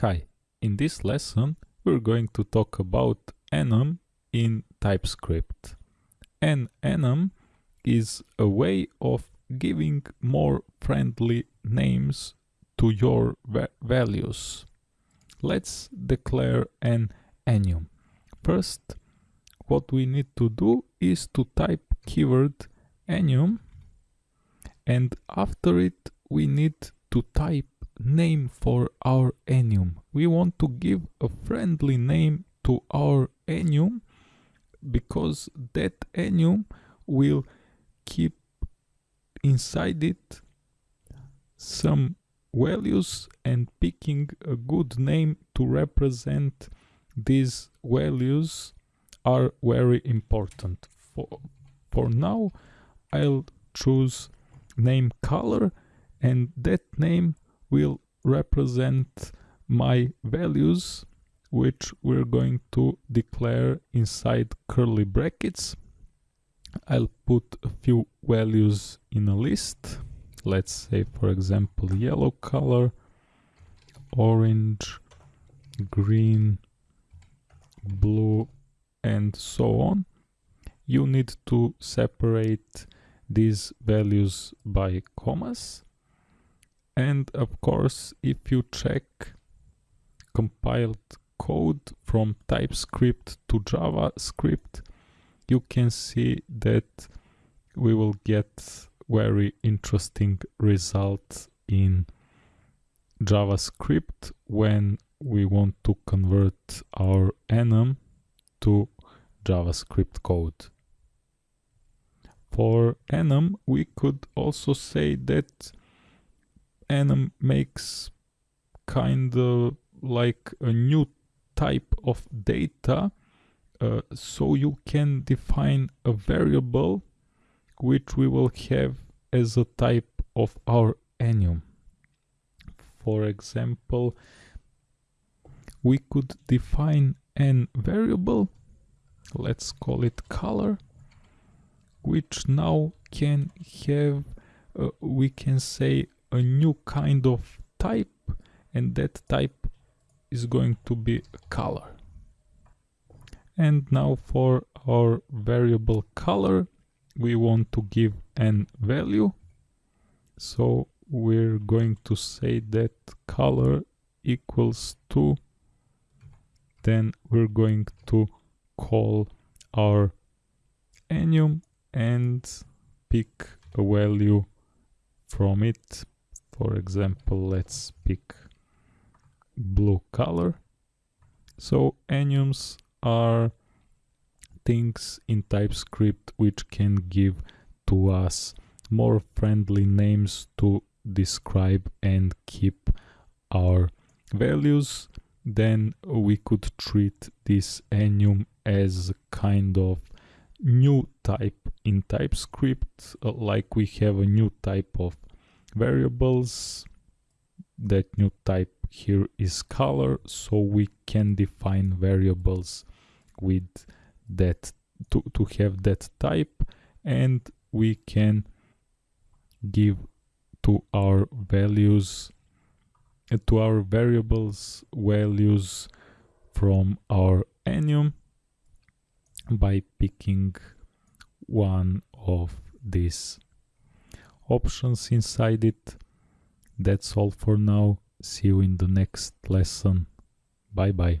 Hi, in this lesson we're going to talk about enum in TypeScript. An enum is a way of giving more friendly names to your va values. Let's declare an enum. First, what we need to do is to type keyword enum and after it we need to type name for our enum. We want to give a friendly name to our enum because that enum will keep inside it some values and picking a good name to represent these values are very important for for now I'll choose name color and that name will represent my values which we're going to declare inside curly brackets. I'll put a few values in a list. Let's say for example yellow color, orange, green, blue and so on. You need to separate these values by commas and of course if you check compiled code from TypeScript to JavaScript you can see that we will get very interesting results in JavaScript when we want to convert our enum to JavaScript code. For enum we could also say that enum makes kind of like a new type of data uh, so you can define a variable which we will have as a type of our enum for example we could define an variable let's call it color which now can have uh, we can say a new kind of type and that type is going to be color. And now for our variable color we want to give an value. So we're going to say that color equals to then we're going to call our enum and pick a value from it for example let's pick blue color. So enums are things in TypeScript which can give to us more friendly names to describe and keep our values. Then we could treat this enum as kind of new type in TypeScript uh, like we have a new type of variables. That new type here is color so we can define variables with that to, to have that type and we can give to our values uh, to our variables values from our enum by picking one of these options inside it. That's all for now. See you in the next lesson. Bye bye.